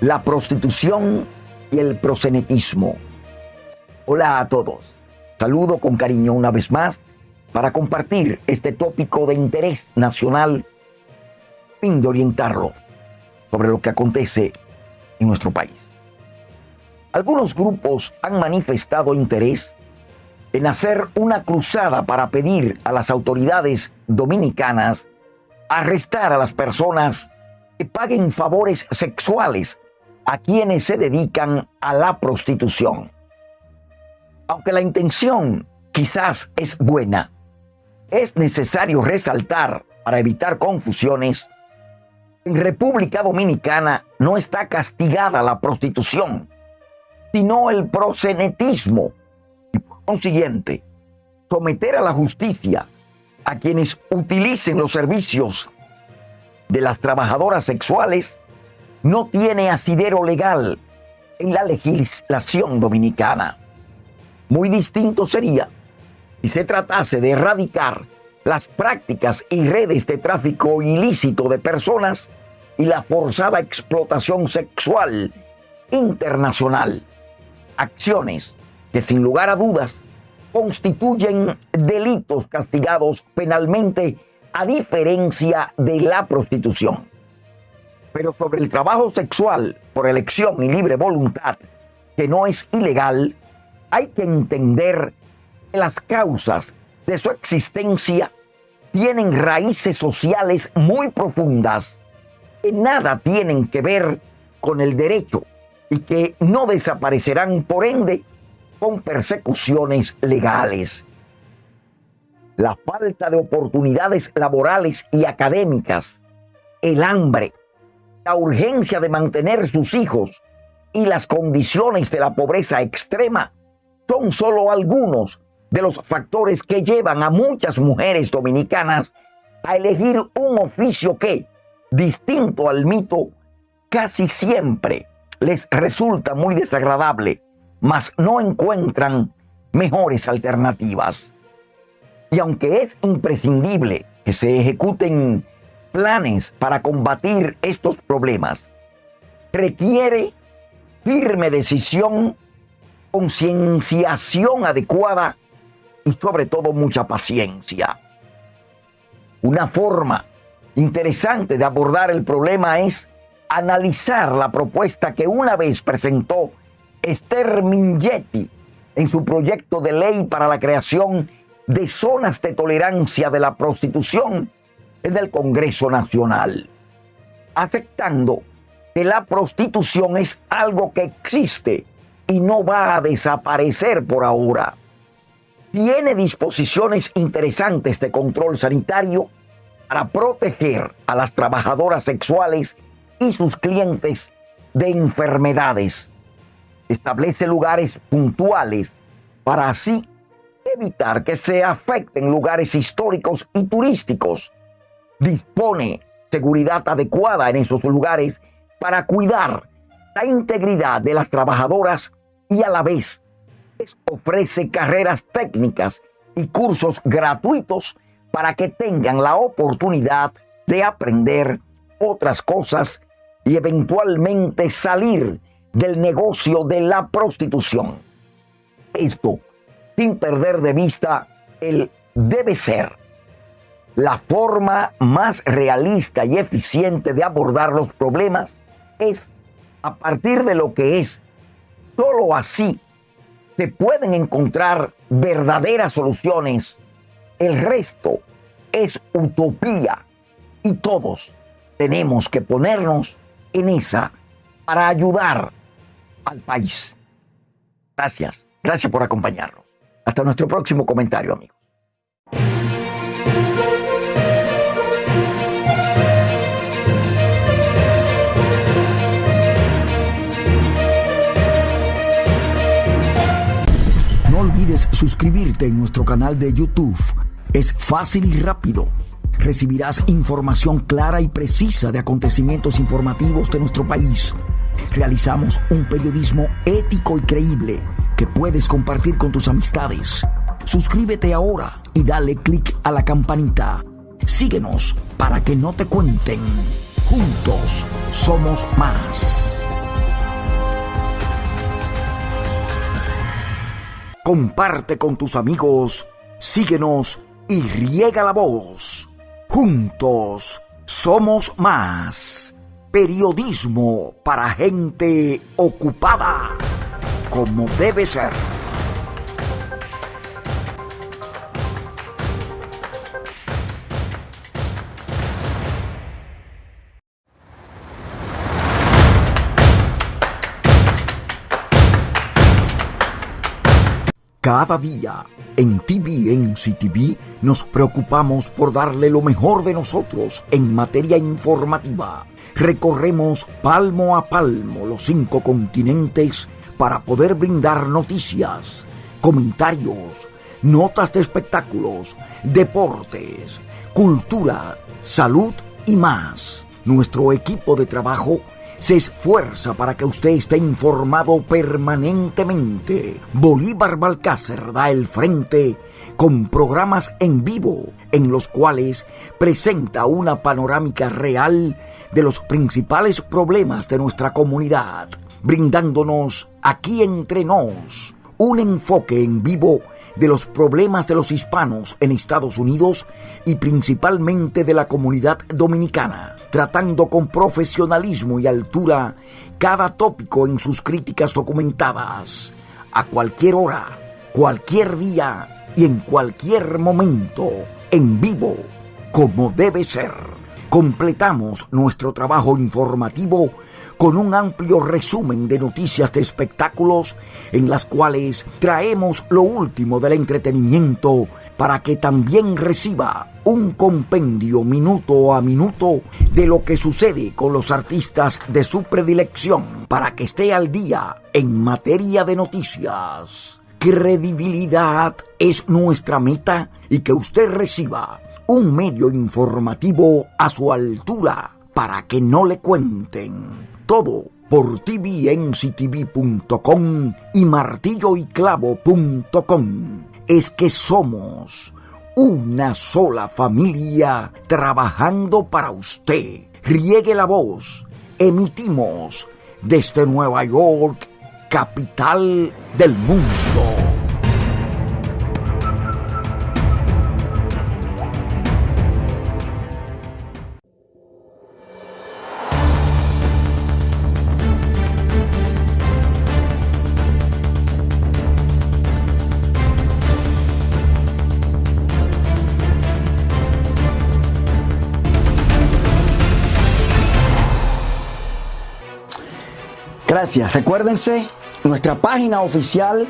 la prostitución y el prosenetismo. Hola a todos. Saludo con cariño una vez más para compartir este tópico de interés nacional, fin de orientarlo sobre lo que acontece en nuestro país. Algunos grupos han manifestado interés en hacer una cruzada para pedir a las autoridades dominicanas arrestar a las personas que paguen favores sexuales a quienes se dedican a la prostitución. Aunque la intención quizás es buena, es necesario resaltar, para evitar confusiones, en República Dominicana no está castigada la prostitución, sino el prosenetismo. Y por consiguiente, someter a la justicia a quienes utilicen los servicios de las trabajadoras sexuales no tiene asidero legal en la legislación dominicana. Muy distinto sería si se tratase de erradicar las prácticas y redes de tráfico ilícito de personas y la forzada explotación sexual internacional. Acciones que sin lugar a dudas constituyen delitos castigados penalmente a diferencia de la prostitución. Pero sobre el trabajo sexual por elección y libre voluntad, que no es ilegal, hay que entender que las causas de su existencia tienen raíces sociales muy profundas que nada tienen que ver con el derecho y que no desaparecerán por ende con persecuciones legales. La falta de oportunidades laborales y académicas, el hambre, la urgencia de mantener sus hijos y las condiciones de la pobreza extrema son solo algunos de los factores que llevan a muchas mujeres dominicanas a elegir un oficio que, distinto al mito, casi siempre les resulta muy desagradable, mas no encuentran mejores alternativas. Y aunque es imprescindible que se ejecuten planes para combatir estos problemas, requiere firme decisión, concienciación adecuada y sobre todo mucha paciencia. Una forma interesante de abordar el problema es analizar la propuesta que una vez presentó Esther Mingetti en su proyecto de ley para la creación de zonas de tolerancia de la prostitución en el Congreso Nacional, aceptando que la prostitución es algo que existe y no va a desaparecer por ahora. Tiene disposiciones interesantes de control sanitario para proteger a las trabajadoras sexuales y sus clientes de enfermedades. Establece lugares puntuales para así evitar que se afecten lugares históricos y turísticos. Dispone seguridad adecuada en esos lugares para cuidar la integridad de las trabajadoras y a la vez ofrece carreras técnicas y cursos gratuitos para que tengan la oportunidad de aprender otras cosas y eventualmente salir del negocio de la prostitución. Esto sin perder de vista el debe ser. La forma más realista y eficiente de abordar los problemas es a partir de lo que es. Solo así se pueden encontrar verdaderas soluciones. El resto es utopía y todos tenemos que ponernos en esa para ayudar al país. Gracias, gracias por acompañarnos. Hasta nuestro próximo comentario, amigos. Suscribirte en nuestro canal de YouTube. Es fácil y rápido. Recibirás información clara y precisa de acontecimientos informativos de nuestro país. Realizamos un periodismo ético y creíble que puedes compartir con tus amistades. Suscríbete ahora y dale click a la campanita. Síguenos para que no te cuenten. Juntos somos más. Comparte con tus amigos, síguenos y riega la voz. Juntos somos más. Periodismo para gente ocupada, como debe ser. Cada día en TVNC TV nos preocupamos por darle lo mejor de nosotros en materia informativa. Recorremos palmo a palmo los cinco continentes para poder brindar noticias, comentarios, notas de espectáculos, deportes, cultura, salud y más. Nuestro equipo de trabajo se esfuerza para que usted esté informado permanentemente. Bolívar Balcácer da el frente con programas en vivo en los cuales presenta una panorámica real de los principales problemas de nuestra comunidad, brindándonos aquí entre nos un enfoque en vivo de los problemas de los hispanos en Estados Unidos y principalmente de la comunidad dominicana, tratando con profesionalismo y altura cada tópico en sus críticas documentadas, a cualquier hora, cualquier día y en cualquier momento, en vivo, como debe ser. Completamos nuestro trabajo informativo con un amplio resumen de noticias de espectáculos en las cuales traemos lo último del entretenimiento para que también reciba un compendio minuto a minuto de lo que sucede con los artistas de su predilección para que esté al día en materia de noticias. Credibilidad es nuestra meta y que usted reciba un medio informativo a su altura para que no le cuenten todo por tvnctv.com y martilloyclavo.com. Es que somos una sola familia trabajando para usted. Riegue la voz. Emitimos desde Nueva York, capital del mundo. Gracias. Recuérdense nuestra página oficial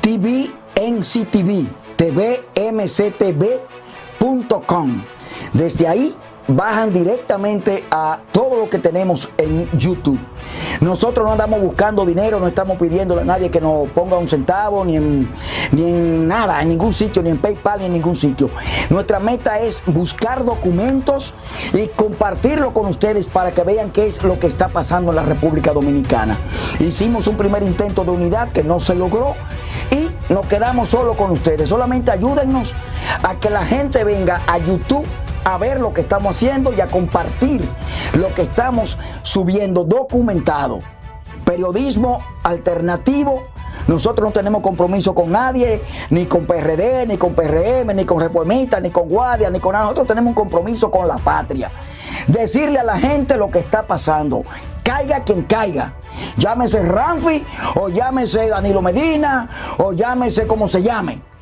TVNCTV, tvmctv.com. Desde ahí bajan directamente a todo lo que tenemos en YouTube. Nosotros no andamos buscando dinero, no estamos pidiéndole a nadie que nos ponga un centavo, ni en, ni en nada, en ningún sitio, ni en PayPal, ni en ningún sitio. Nuestra meta es buscar documentos y compartirlo con ustedes para que vean qué es lo que está pasando en la República Dominicana. Hicimos un primer intento de unidad que no se logró y nos quedamos solo con ustedes. Solamente ayúdennos a que la gente venga a YouTube a ver lo que estamos haciendo y a compartir lo que estamos subiendo documentado. Periodismo alternativo. Nosotros no tenemos compromiso con nadie, ni con PRD, ni con PRM, ni con Reformistas, ni con Guardia, ni con nada. Nosotros tenemos un compromiso con la patria. Decirle a la gente lo que está pasando. Caiga quien caiga. Llámese Ramfi, o llámese Danilo Medina, o llámese como se llame